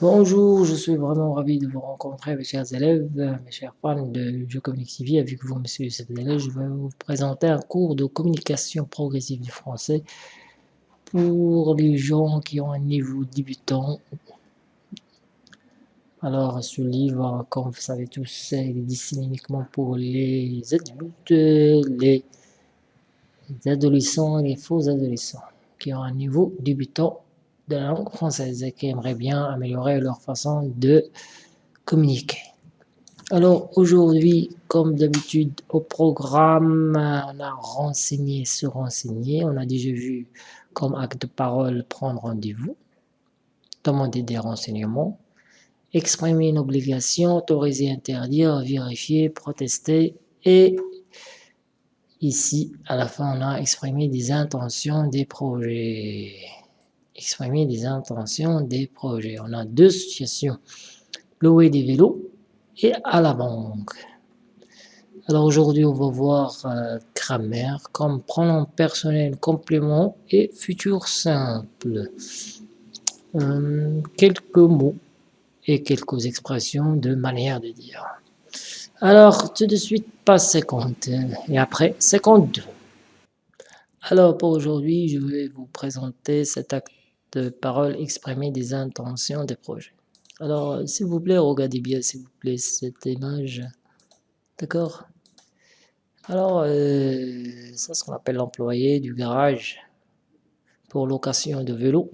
Bonjour, je suis vraiment ravi de vous rencontrer mes chers élèves, mes chers fans de Je TV. Avec vous, monsieur élèves, je vais vous présenter un cours de communication progressive du français pour les gens qui ont un niveau débutant. Alors, ce livre, comme vous savez tous, il est destiné uniquement pour les adultes, les adolescents et les faux adolescents qui ont un niveau débutant de la langue française et qui aimeraient bien améliorer leur façon de communiquer. Alors aujourd'hui, comme d'habitude au programme, on a renseigné, se renseigner, on a déjà vu comme acte de parole prendre rendez-vous, demander des renseignements, exprimer une obligation, autoriser, interdire, vérifier, protester. Et ici à la fin on a exprimé des intentions des projets exprimer des intentions des projets. On a deux situations, louer des vélos et à la banque. Alors aujourd'hui, on va voir euh, grammaire comme pronom personnel complément et futur simple. Euh, quelques mots et quelques expressions de manière de dire. Alors, tout de suite, passe 50 et après 52. Alors, pour aujourd'hui, je vais vous présenter cet acte de parole exprimer des intentions des projets. Alors, euh, s'il vous plaît, regardez bien, s'il vous plaît, cette image. D'accord? Alors, euh, ça, c'est ce qu'on appelle l'employé du garage pour location de vélo.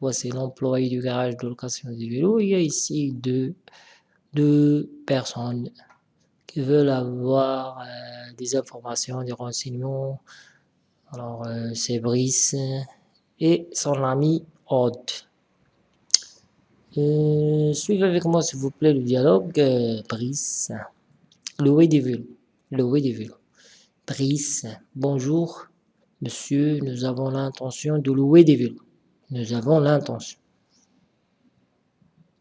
Voici l'employé du garage de location de vélo. Il y a ici deux, deux personnes qui veulent avoir euh, des informations, des renseignements. Alors, c'est Brice et son ami Odd. Euh, suivez avec moi s'il vous plaît le dialogue. Euh, Brice, vélos. Louer des vélos. Brice, bonjour monsieur, nous avons l'intention de louer des vélos. Nous avons l'intention.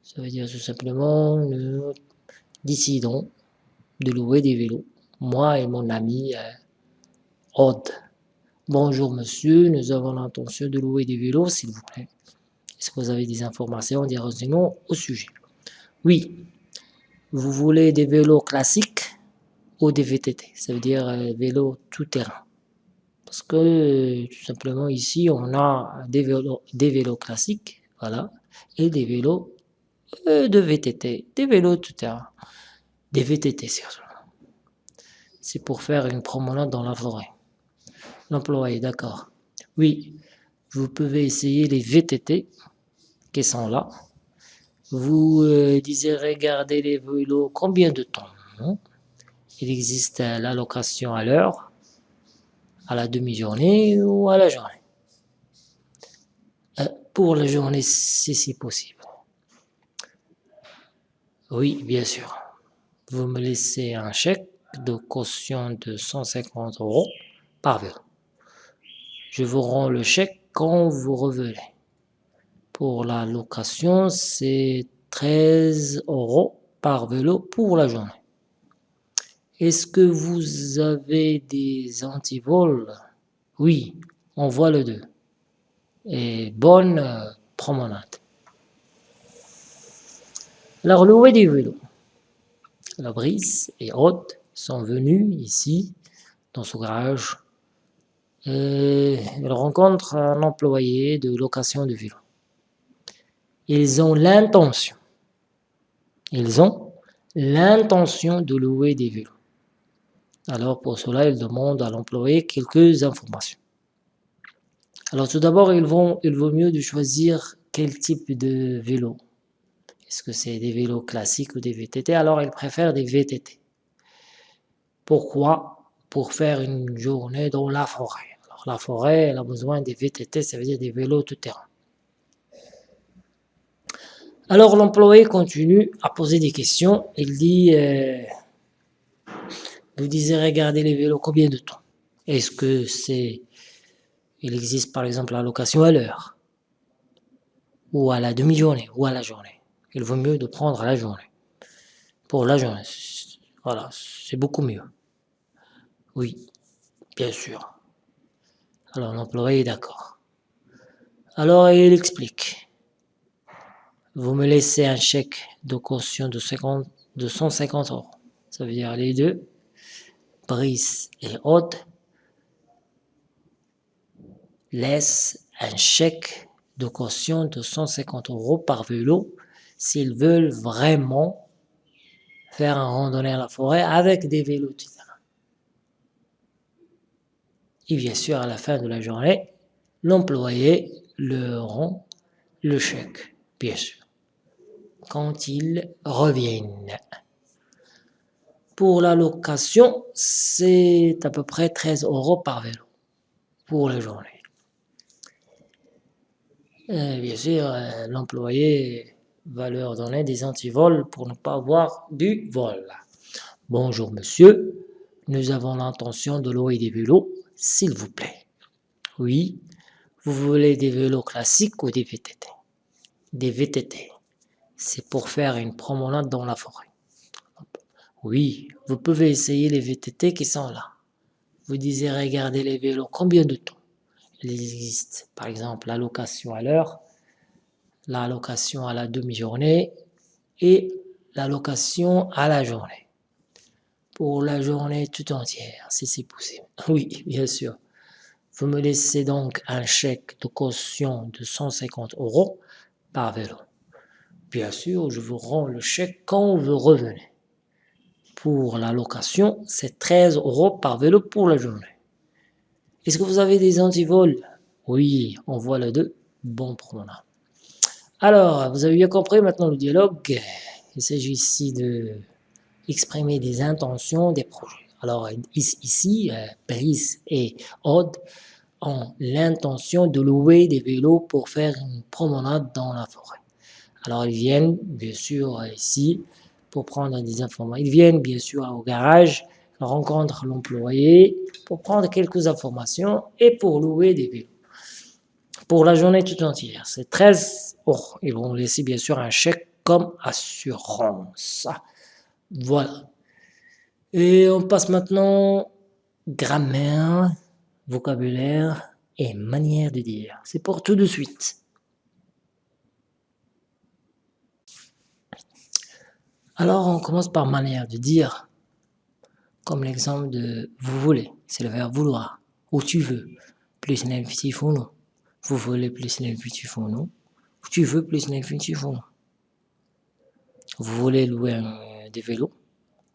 Ça veut dire tout simplement, nous décidons de louer des vélos. Moi et mon ami euh, Odd. Bonjour monsieur, nous avons l'intention de louer des vélos, s'il vous plaît. Est-ce que vous avez des informations, des renseignements au sujet? Oui. Vous voulez des vélos classiques ou des VTT Ça veut dire euh, vélo tout-terrain. Parce que euh, tout simplement ici, on a des vélos, des vélos classiques, voilà, et des vélos euh, de VTT, des vélos tout-terrain. Des VTT, surtout. C'est pour faire une promenade dans la forêt. L'employé, d'accord. Oui, vous pouvez essayer les VTT qui sont là. Vous euh, désirez garder les vélos combien de temps? Il existe l'allocation à l'heure, à la demi-journée ou à la journée. Euh, pour la journée, si c'est possible. Oui, bien sûr. Vous me laissez un chèque de caution de 150 euros par vélo. Je vous rends le chèque quand vous revenez. Pour la location, c'est 13 euros par vélo pour la journée. Est-ce que vous avez des antivols? Oui, on voit le deux. Et bonne euh, promenade. Alors, louer des vélos. La brise et Haute sont venus ici, dans ce garage, euh, ils rencontrent un employé de location de vélo. Ils ont l'intention, ils ont l'intention de louer des vélos. Alors pour cela, ils demandent à l'employé quelques informations. Alors tout d'abord, il vaut mieux de choisir quel type de vélo. Est-ce que c'est des vélos classiques ou des VTT Alors ils préfèrent des VTT. Pourquoi? Pour faire une journée dans la forêt la forêt, a besoin des VTT, ça veut dire des vélos tout-terrain. Alors l'employé continue à poser des questions. Il dit, euh, vous désirez garder les vélos combien de temps? Est-ce que c'est, il existe par exemple la location à l'heure ou à la demi-journée ou à la journée? Il vaut mieux de prendre la journée. Pour la journée, voilà, c'est beaucoup mieux. Oui, bien sûr. Alors l'employé est d'accord. Alors il explique. vous me laissez un chèque de caution de, 50, de 150 euros. Ça veut dire les deux, Brice et Aude, laissent un chèque de caution de 150 euros par vélo s'ils veulent vraiment faire un randonnée à la forêt avec des vélos Et bien sûr, à la fin de la journée, l'employé leur rend le chèque, bien sûr, quand ils reviennent. Pour la location, c'est à peu près 13 euros par vélo pour la journée. Euh, bien sûr, euh, l'employé va leur donner des antivols pour ne pas avoir du vol. Bonjour monsieur, nous avons l'intention de louer des vélos, s'il vous plaît. Oui, vous voulez des vélos classiques ou des VTT Des VTT, c'est pour faire une promenade dans la forêt. Oui, vous pouvez essayer les VTT qui sont là. Vous désirez garder les vélos combien de temps? Il existe par exemple la location à l'heure, la location à la demi-journée et la location à la journée. Pour la journée tout entière, si c'est possible. Oui, bien sûr. Vous me laissez donc un chèque de caution de 150 euros par vélo. Bien sûr, je vous rends le chèque quand vous revenez. Pour la location, c'est 13 euros par vélo pour la journée. Est-ce que vous avez des antivols? Oui, on voit le deux. Bon promenade. Alors, vous avez bien compris maintenant le dialogue. Il s'agit ici de exprimer des intentions, des projets. Alors ici, euh, Brice et Aude ont l'intention de louer des vélos pour faire une promenade dans la forêt. Alors ils viennent bien sûr ici pour prendre des informations. Ils viennent bien sûr au garage rencontre l'employé pour prendre quelques informations et pour louer des vélos. Pour la journée tout entière, c'est 13 euros. Ils vont laisser bien sûr un chèque comme assurance. Voilà. Et on passe maintenant grammaire, vocabulaire et manière de dire. C'est pour tout de suite. Alors on commence par manière de dire comme l'exemple de vous voulez, c'est le verbe vouloir, ou tu veux, plus l'infinitif ou non. Vous voulez plus l'infinitif ou non, tu veux plus l'infinitif ou non. Vous voulez louer des vélos,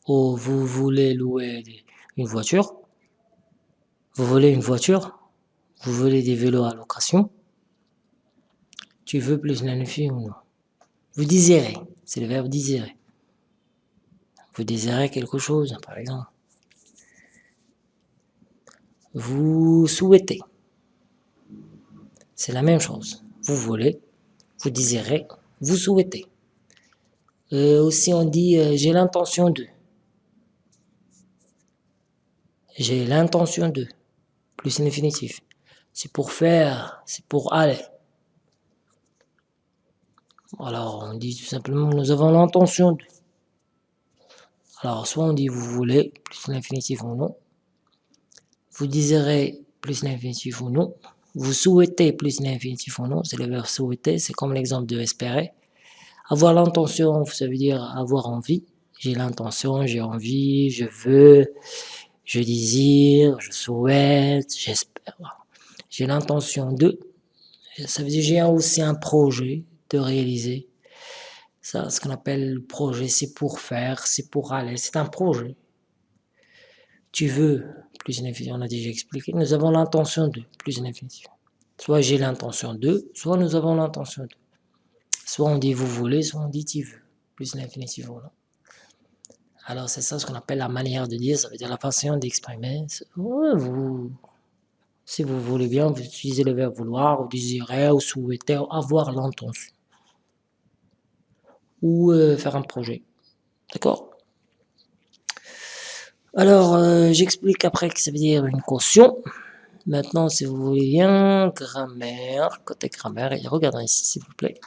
ou vous voulez louer une voiture, vous voulez une voiture, vous voulez des vélos à location, tu veux plus l'infinitif ou non? Vous désirez, c'est le verbe désirer. Vous désirez quelque chose, par exemple vous souhaitez. C'est la même chose. Vous voulez, vous désirez, vous souhaitez. Euh, aussi on dit euh, j'ai l'intention de. J'ai l'intention de. Plus l'infinitif. C'est pour faire, c'est pour aller. Alors on dit tout simplement nous avons l'intention de. Alors soit on dit vous voulez, plus l'infinitif ou non, vous désirez plus l'infinitif ou non, vous souhaitez plus l'infinitif ou non, c'est le verbe souhaiter, c'est comme l'exemple de espérer. Avoir l'intention, ça veut dire avoir envie. J'ai l'intention, j'ai envie, je veux, je désire, je souhaite, j'espère. J'ai l'intention de, ça veut dire j'ai aussi un projet de réaliser. Ça, ce qu'on appelle le projet, c'est pour faire, c'est pour aller, c'est un projet. Tu veux, plus infinitif, on a déjà expliqué, nous avons l'intention de, plus infinitif. Soit j'ai l'intention de, soit nous avons l'intention de. Soit on dit vous voulez, soit on dit tu veux, plus l'infinitif voilà. Alors c'est ça ce qu'on appelle la manière de dire, ça veut dire la façon d'exprimer. vous, si vous voulez bien, vous utilisez le verbe vouloir, ou désirer, ou souhaiter, ou avoir l'intention. Ou euh, faire un projet. D'accord? Alors, euh, j'explique après que ça veut dire une caution. Maintenant, si vous voulez bien, grammaire, côté grammaire, et regardez ici, s'il vous plaît.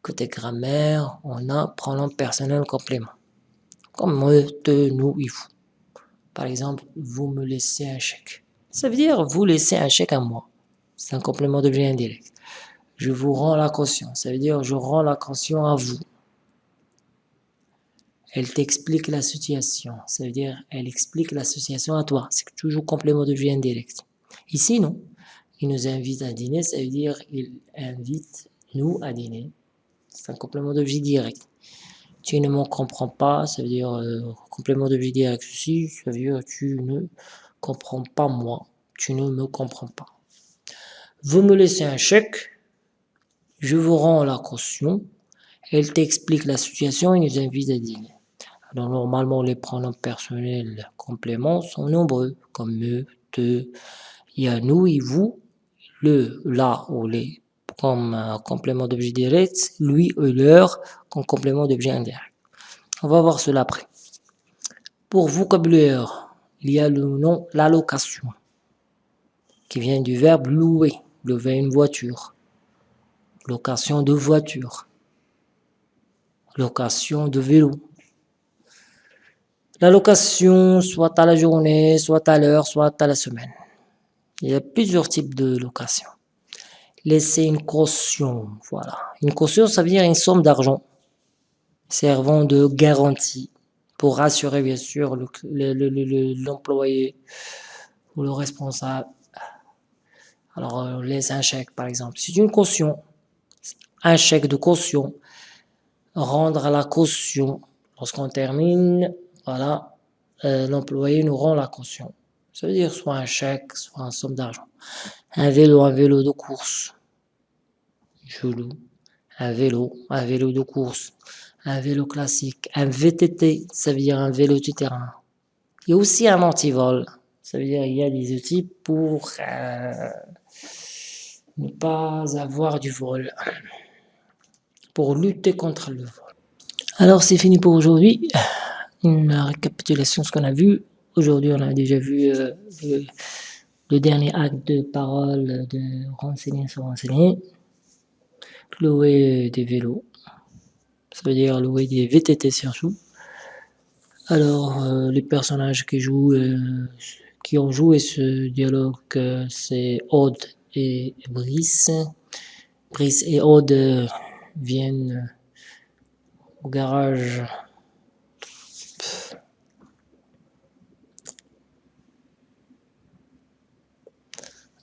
Côté grammaire, on a pronom personnel complément. Comme te, nous et vous. Par exemple, vous me laissez un chèque. Ça veut dire vous laissez un chèque à moi. C'est un complément d'objet indirect. Je vous rends la caution. Ça veut dire je rends la caution à vous. Elle t'explique la situation. Ça veut dire elle explique l'association à toi. C'est toujours complément d'objet indirect. Ici, non. Il nous invite à dîner, ça veut dire il invite nous à dîner. C'est un complément d'objet direct. Tu ne me comprends pas, ça veut dire euh, complément d'objet direct ceci, ça veut dire tu ne comprends pas moi, tu ne me comprends pas. Vous me laissez un chèque, je vous rends la caution, elle t'explique la situation et nous invite à dîner. Alors normalement les pronoms personnels compléments sont nombreux, comme me, te, il y a nous et vous, le, la ou les comme complément d'objet direct, lui ou leur comme complément d'objet indirect. On va voir cela après. Pour vocabulaire, il y a le nom l'allocation, qui vient du verbe louer, louer une voiture, location de voiture, location de vélo. La location, soit à la journée, soit à l'heure, soit à la semaine. Il y a plusieurs types de location. Laisser une caution, voilà. Une caution, ça veut dire une somme d'argent servant de garantie pour rassurer bien sûr l'employé ou le responsable. Alors, on laisse un chèque par exemple. C'est une caution, un chèque de caution. Rendre la caution. Lorsqu'on termine, voilà, euh, l'employé nous rend la caution. Ça veut dire soit un chèque, soit une somme d'argent. Un vélo, un vélo de course. Je loue. Un vélo, un vélo de course. Un vélo classique. Un VTT, ça veut dire un vélo de terrain. Il y a aussi un antivol. Ça veut dire qu'il y a des outils pour euh, ne pas avoir du vol. Pour lutter contre le vol. Alors c'est fini pour aujourd'hui. Une récapitulation de ce qu'on a vu. Aujourd'hui, on a déjà vu euh, le, dernier acte de parole de renseigner sur renseigner. Louer des vélos. Ça veut dire louer des VTT surtout. Alors, euh, les personnages qui jouent, euh, qui ont joué ce dialogue, c'est Aude et Brice. Brice et Aude viennent au garage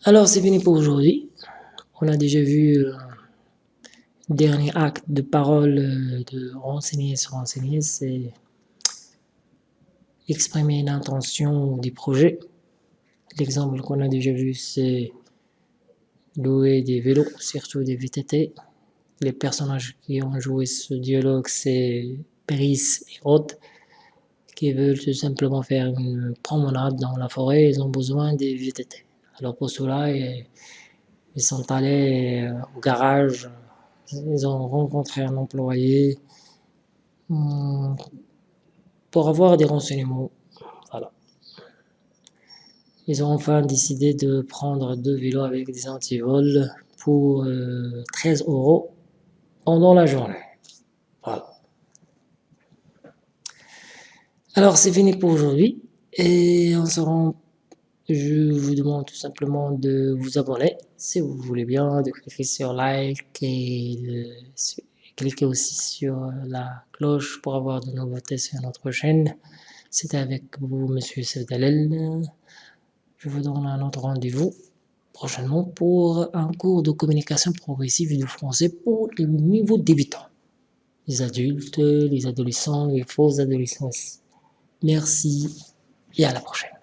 Alors c'est fini pour aujourd'hui. On a déjà vu le euh, dernier acte de parole euh, de renseigner sur renseigner, c'est exprimer une intention du projet. L'exemple qu'on a déjà vu, c'est louer des vélos, surtout des VTT. Les personnages qui ont joué ce dialogue, c'est Brice et Rod, qui veulent tout simplement faire une promenade dans la forêt, ils ont besoin des VTT. Alors pour cela, ils sont allés euh, au garage, ils ont rencontré un employé hmm, pour avoir des renseignements. Ils ont enfin décidé de prendre deux vélos avec des antivols pour 13 euh, euros pendant la journée. Voilà. Alors c'est fini pour aujourd'hui et on se rend je vous demande tout simplement de vous abonner si vous voulez bien, de cliquer sur like et de cliquer aussi sur la cloche pour avoir de nouveautés sur notre chaîne. C'était avec vous, Monsieur Sevdalel. Je vous donne un autre rendez-vous prochainement pour un cours de communication progressive du français pour les niveaux débutants. Les adultes, les adolescents, les faux adolescents Merci et à la prochaine.